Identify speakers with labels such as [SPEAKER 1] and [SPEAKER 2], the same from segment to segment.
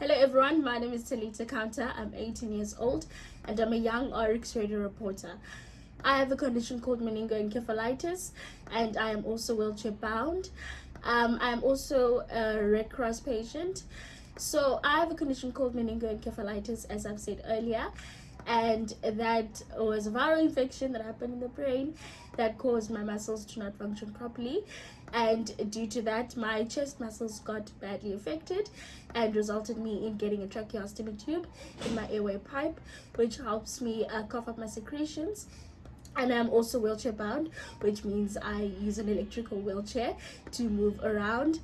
[SPEAKER 1] Hello everyone, my name is Talita Counter. I'm 18 years old and I'm a young RX radio reporter. I have a condition called meningoencephalitis and I am also wheelchair bound. Um, I am also a Red Cross patient. So I have a condition called meningoencephalitis as I've said earlier and that was a viral infection that happened in the brain that caused my muscles to not function properly. And due to that my chest muscles got badly affected and resulted me in getting a tracheostomy tube in my airway pipe which helps me uh, cough up my secretions. And I'm also wheelchair bound which means I use an electrical wheelchair to move around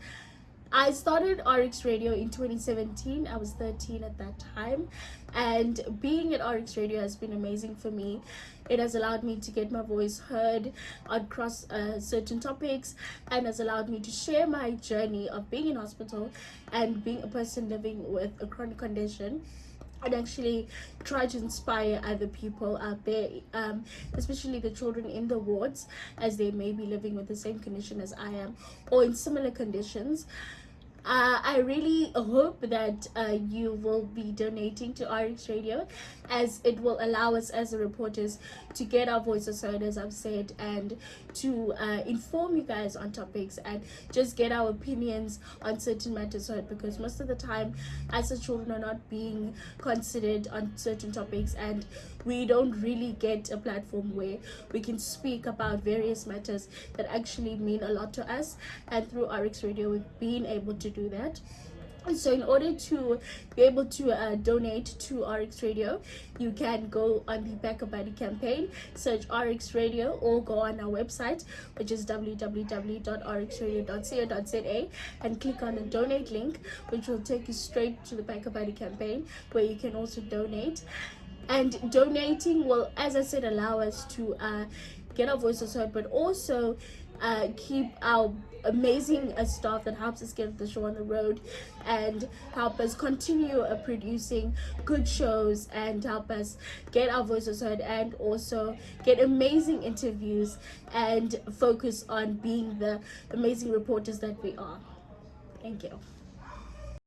[SPEAKER 1] I started RX Radio in 2017. I was 13 at that time. And being at RX Radio has been amazing for me. It has allowed me to get my voice heard across uh, certain topics and has allowed me to share my journey of being in hospital and being a person living with a chronic condition and actually try to inspire other people out there um, especially the children in the wards as they may be living with the same condition as i am or in similar conditions uh, I really hope that uh, you will be donating to RX Radio as it will allow us as reporters to get our voices heard as I've said and to uh, inform you guys on topics and just get our opinions on certain matters heard because most of the time as the children are not being considered on certain topics and we don't really get a platform where we can speak about various matters that actually mean a lot to us and through RX Radio we've been able to do that. So in order to be able to uh, donate to rx radio you can go on the BackaBuddy campaign search rx radio or go on our website which is www.rxradio.co.za and click on the donate link which will take you straight to the BackaBuddy campaign where you can also donate. And donating will as i said allow us to uh, get our voices heard but also uh, keep our amazing uh, staff that helps us get the show on the road and help us continue uh, producing good shows and help us get our voices heard and also get amazing interviews and focus on being the amazing reporters that we are. Thank you